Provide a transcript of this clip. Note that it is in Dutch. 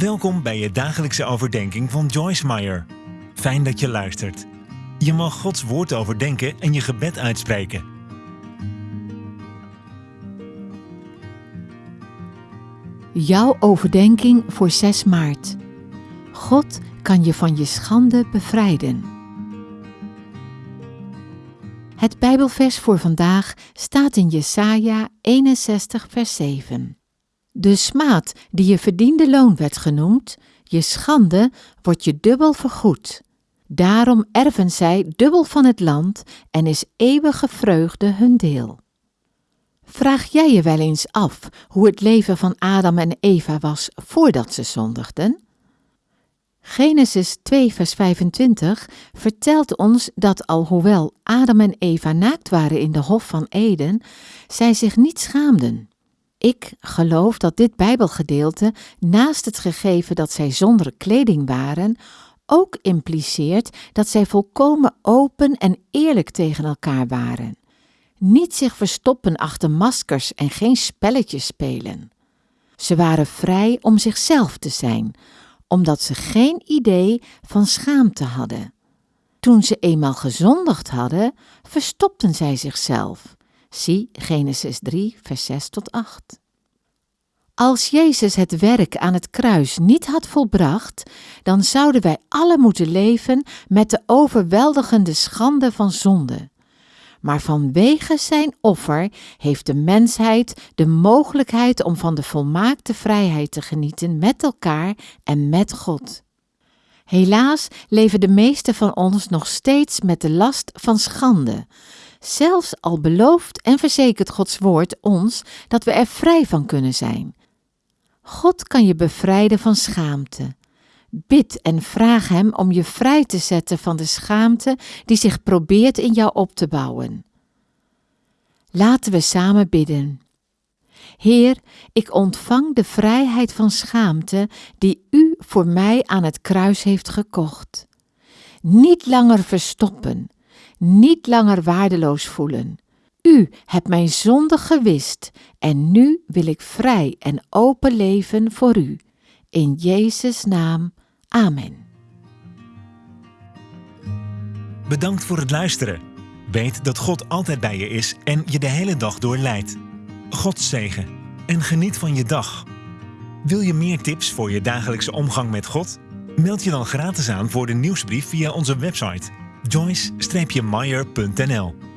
Welkom bij je dagelijkse overdenking van Joyce Meyer. Fijn dat je luistert. Je mag Gods woord overdenken en je gebed uitspreken. Jouw overdenking voor 6 maart. God kan je van je schande bevrijden. Het Bijbelvers voor vandaag staat in Jesaja 61 vers 7. De smaad die je verdiende loon werd genoemd, je schande wordt je dubbel vergoed. Daarom erven zij dubbel van het land en is eeuwige vreugde hun deel. Vraag jij je wel eens af hoe het leven van Adam en Eva was voordat ze zondigden? Genesis 2, vers 25 vertelt ons dat alhoewel Adam en Eva naakt waren in de Hof van Eden, zij zich niet schaamden. Ik geloof dat dit Bijbelgedeelte, naast het gegeven dat zij zonder kleding waren, ook impliceert dat zij volkomen open en eerlijk tegen elkaar waren. Niet zich verstoppen achter maskers en geen spelletjes spelen. Ze waren vrij om zichzelf te zijn, omdat ze geen idee van schaamte hadden. Toen ze eenmaal gezondigd hadden, verstopten zij zichzelf. Zie Genesis 3, vers 6 tot 8. Als Jezus het werk aan het kruis niet had volbracht, dan zouden wij alle moeten leven met de overweldigende schande van zonde. Maar vanwege zijn offer heeft de mensheid de mogelijkheid om van de volmaakte vrijheid te genieten met elkaar en met God. Helaas leven de meesten van ons nog steeds met de last van schande. Zelfs al belooft en verzekert Gods woord ons dat we er vrij van kunnen zijn. God kan je bevrijden van schaamte. Bid en vraag Hem om je vrij te zetten van de schaamte die zich probeert in jou op te bouwen. Laten we samen bidden. Heer, ik ontvang de vrijheid van schaamte die U voor mij aan het kruis heeft gekocht. Niet langer verstoppen, niet langer waardeloos voelen. U hebt mijn zonde gewist en nu wil ik vrij en open leven voor U. In Jezus' naam. Amen. Bedankt voor het luisteren. Weet dat God altijd bij je is en je de hele dag door leidt. God zegen en geniet van je dag. Wil je meer tips voor je dagelijkse omgang met God? Meld je dan gratis aan voor de nieuwsbrief via onze website joyce-meyer.nl